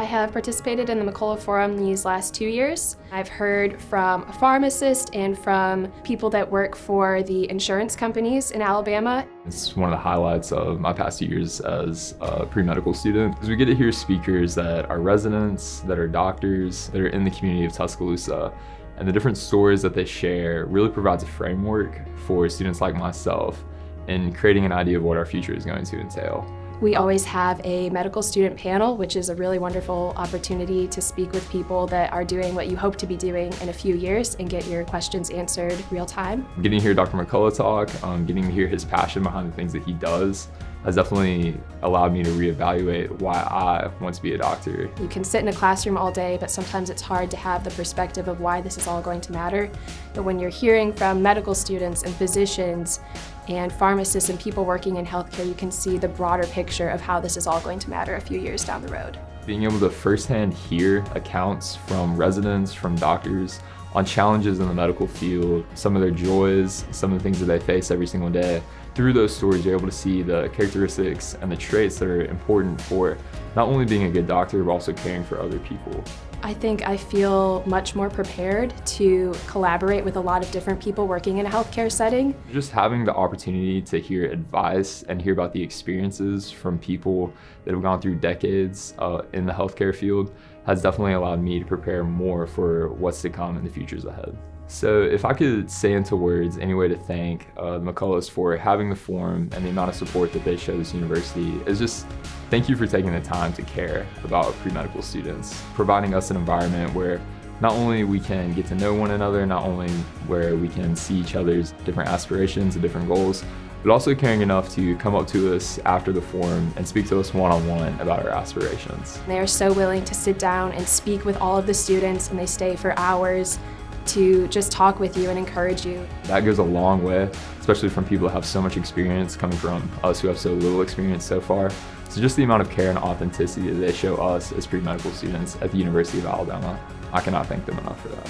I have participated in the McCullough Forum these last two years. I've heard from a pharmacist and from people that work for the insurance companies in Alabama. It's one of the highlights of my past years as a pre-medical student because we get to hear speakers that are residents, that are doctors, that are in the community of Tuscaloosa and the different stories that they share really provides a framework for students like myself in creating an idea of what our future is going to entail. We always have a medical student panel, which is a really wonderful opportunity to speak with people that are doing what you hope to be doing in a few years and get your questions answered real time. Getting to hear Dr. McCullough talk, um, getting to hear his passion behind the things that he does, has definitely allowed me to reevaluate why I want to be a doctor. You can sit in a classroom all day, but sometimes it's hard to have the perspective of why this is all going to matter. But when you're hearing from medical students and physicians and pharmacists and people working in healthcare, you can see the broader picture of how this is all going to matter a few years down the road. Being able to firsthand hear accounts from residents, from doctors, on challenges in the medical field, some of their joys, some of the things that they face every single day. Through those stories, you're able to see the characteristics and the traits that are important for not only being a good doctor, but also caring for other people. I think I feel much more prepared to collaborate with a lot of different people working in a healthcare setting. Just having the opportunity to hear advice and hear about the experiences from people that have gone through decades uh, in the healthcare field has definitely allowed me to prepare more for what's to come in the futures ahead. So if I could say into words any way to thank uh, McCulloughs for having the forum and the amount of support that they show this university is just thank you for taking the time to care about pre-medical students, providing us an environment where not only we can get to know one another, not only where we can see each other's different aspirations and different goals, but also caring enough to come up to us after the forum and speak to us one-on-one -on -one about our aspirations. They are so willing to sit down and speak with all of the students and they stay for hours to just talk with you and encourage you. That goes a long way, especially from people who have so much experience coming from us who have so little experience so far. So just the amount of care and authenticity that they show us as pre-medical students at the University of Alabama, I cannot thank them enough for that.